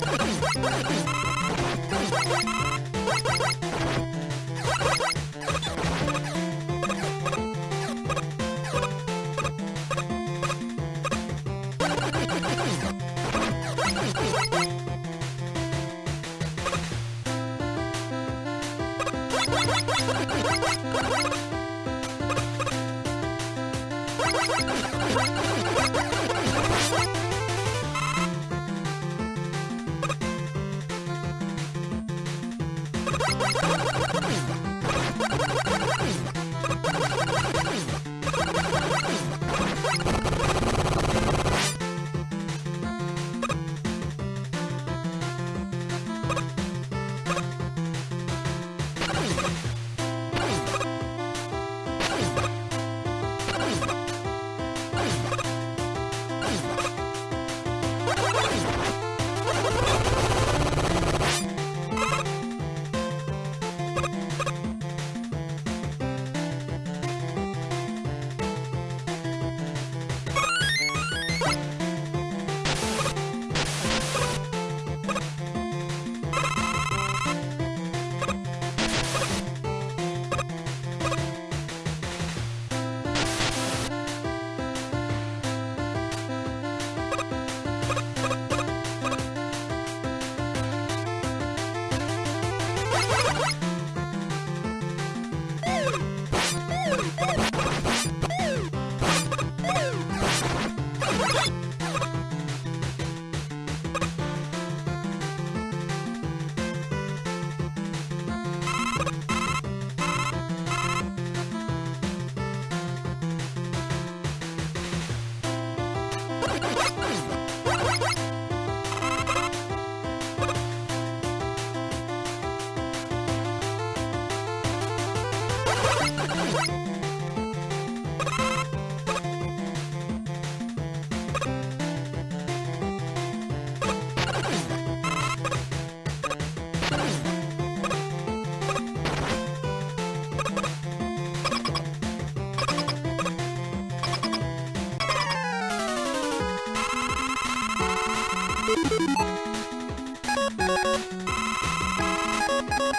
What? Bye.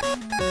You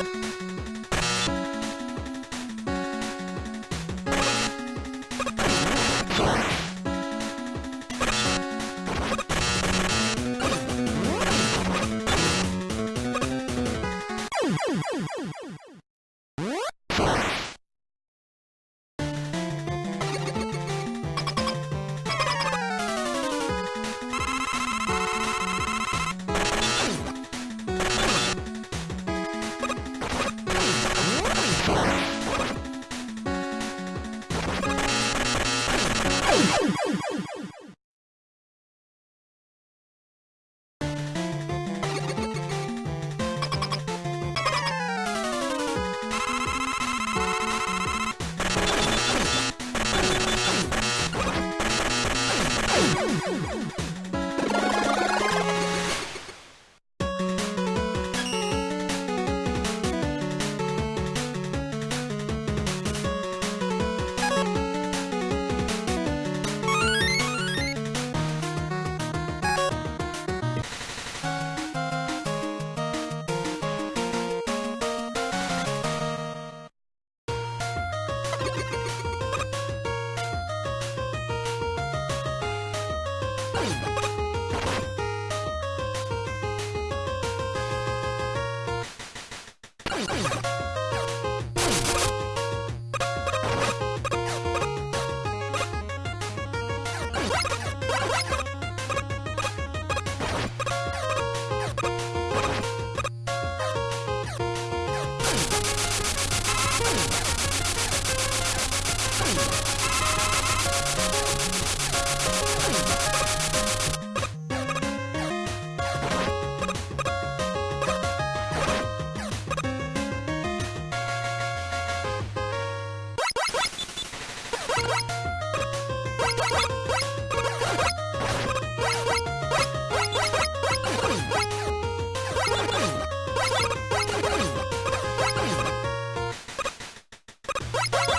Woo!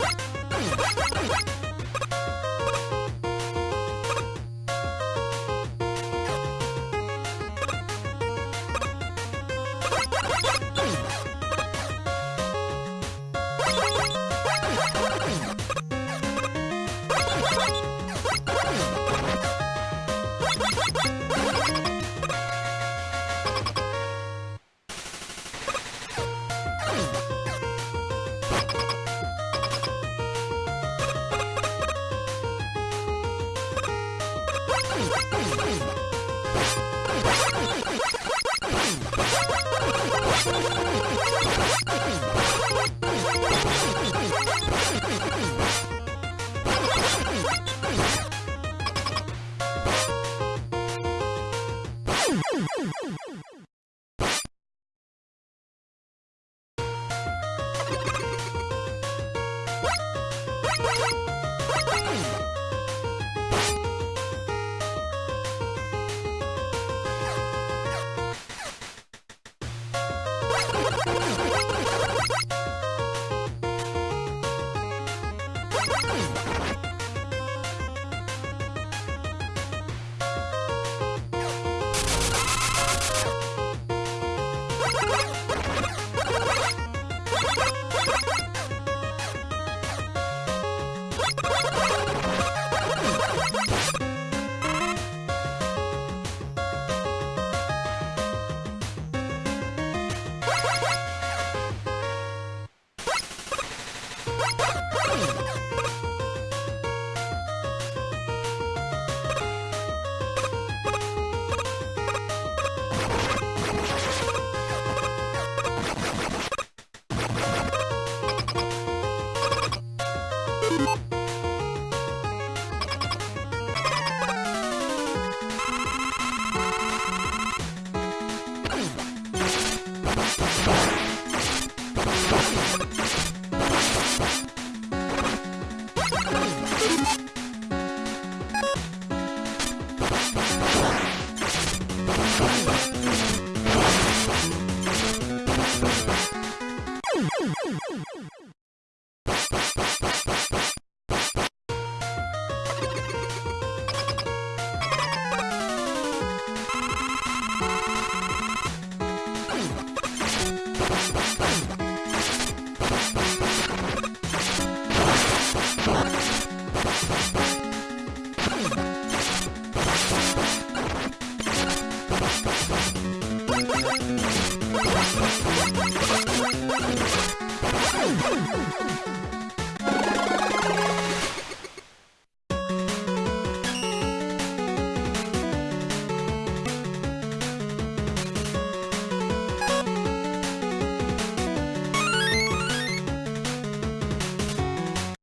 ハハハハ! You. you. Boom!